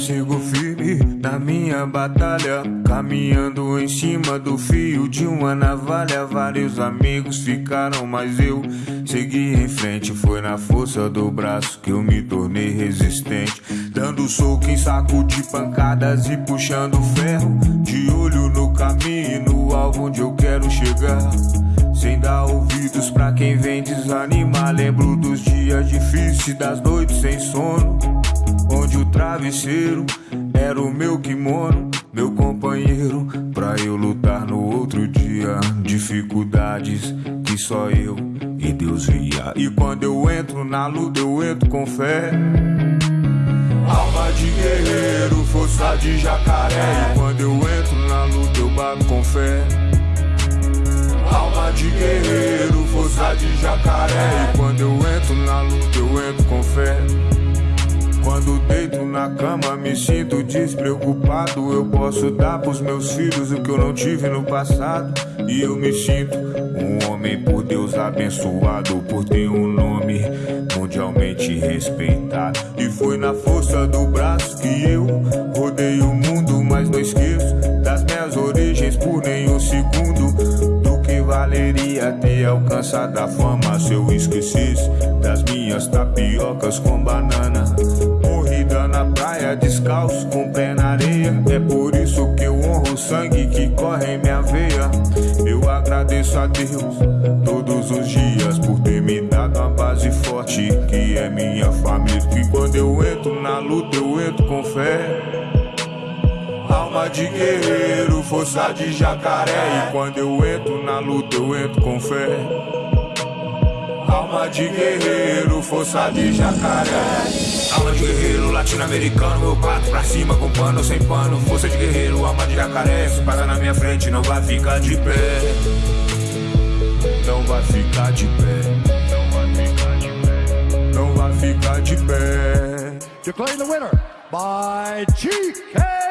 sigo firme na minha batalha. Caminhando em cima do fio de uma navalha. Vários amigos ficaram, mas eu segui em frente. Foi na força do braço que eu me tornei resistente. Dando soco em saco de pancadas e puxando ferro. De olho no caminho e no alvo onde eu quero chegar. Sem dar ouvidos pra quem vem desanimar. Lembro dos dias difíceis, das noites sem sono. Travesseiro era o meu kimono, meu companheiro. Pra eu lutar no outro dia. Dificuldades que só eu e Deus via. E quando eu entro na luta, eu entro com fé. Alma de guerreiro, força de jacaré. E quando eu entro na luta, eu bato com fé. Alma de guerreiro, força de jacaré. E quando eu entro na luta, eu entro com fé. Quando deito na cama, me sinto despreocupado. Eu posso dar pros meus filhos o que eu não tive no passado. E eu me sinto um homem por Deus abençoado, por ter um nome mundialmente respeitado. E foi na força do braço que eu rodei o mundo, mas não esqueço das minhas origens por nenhum segundo valeria ter alcançado a fama se eu esquecesse das minhas tapiocas com banana. Praia, descalço, com pé na areia. É por isso que eu honro o sangue que corre em minha veia. Eu agradeço a Deus todos os dias por ter me dado uma base forte que é minha família. Que quando eu entro na luta, eu entro com fé. Alma de guerreiro, força de jacaré. E quando eu entro na luta, eu entro com fé. Alma de guerreiro, força de jacaré. Alma de guerreiro latino-americano, eu bato pra cima com pano sem pano. Força de guerreiro, alma de jacaré. Se passa na minha frente. Não vai ficar de pé. Não vai ficar de pé. Não vai ficar de pé. Declaring the winner by GK.